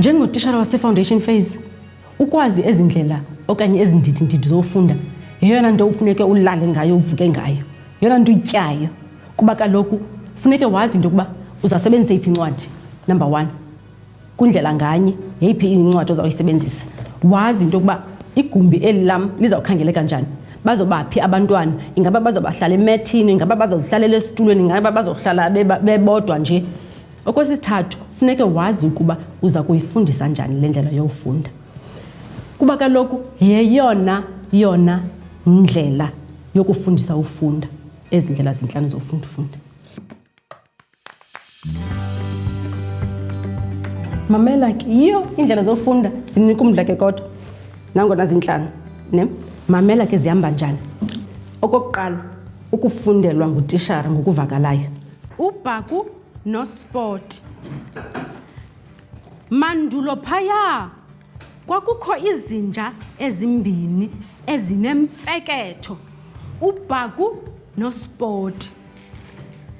njengotishara wasefoundation phase ukwazi ezi ndlela okanye ezi ndidindidi zofunda yeyona nto ufuneke ulale ngayo uvuke ngayo yeyona nto uyityayo kuba kaloku funeke wazi into yokuba uzasebenzisa yiphi incwadi number one Kwindlela nganye, yeyiphi incwadi ozawuyisebenzisa? Wazi into yokuba igumbi eli lam lizawukhangeleka njani. Bazobaphi abantwana? Ingaba bazobahlala emethini? Ingaba bazozihlalela esitulweni? Ingaba bazohlala bebodwa nje? Okwesithathu, funeke wazi ukuba uza kuyifundisa njani le ndlela yofunda. Kuba kaloku yeyona yona ndlela yokufundisa ufunda ezi ndlela zintlanu zofunda ufunda. mamela ke yiyo iindlela zofunda zinika umdla ke kodwa nangona zintlanu ne mamela ke zihamba njani okokuqala ukufundelwa ngutishara ngokuvakalayo ubhaku nospoti mandulo phaya kwakukho izinja ezimbini ezinemfeketho ubhaku nospoti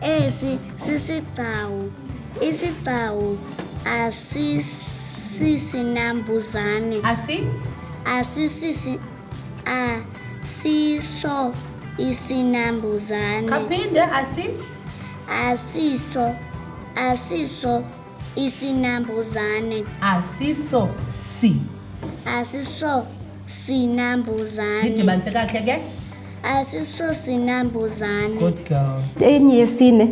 Esi sisigcawu. Isigcawu asisisinambuzane. Asi? Asisisi asiso isinambuzane. Kaphinde asi? Asiso asiso isinambuzane asiso si asiso sinambuzane ndidibanise kakhe ke asiso sinambuzane good girl enye yesine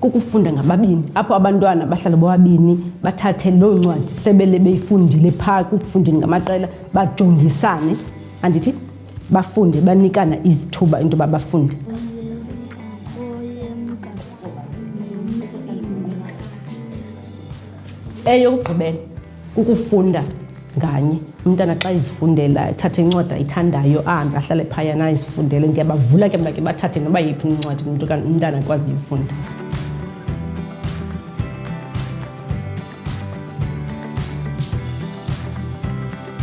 kukufunda ngababini apho abantwana bahlala bobabini bathathe loo ncwadi sebele beyifundile phaa kukufundeni ngamaqela bajongisane andithi bafunde banikana izithuba into yoba bafunde eyokugqibela kukufunda nganye umntana xa izifundela athathe incwadi ayithandayo ahambe ahlale phayana izifundele ndiyabavula ke mna ke bathathe noba yiphi incwadi umntu umntana akwazi uyifunda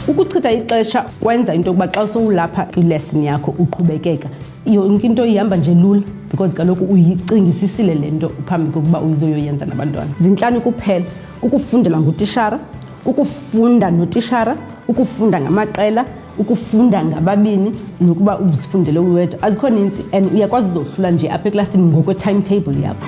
ukuchitha ixesha kwenza into yokuba xa sowulapha kwilesini yakho uqhubekeka yonke into ihamba nje lula because kaloku uyicingisisile le nto phambi kokuba uyizoyoyenza nabantwana zintlanu kuphela ukufundelwa ngutishara ukufunda notishara ukufunda ngamaqela ukufunda ngababini nokuba uzifundele uwedwa azikho nintsi and uyakwazi uzohlula nje apha eklasini ngokwe-timetable yakho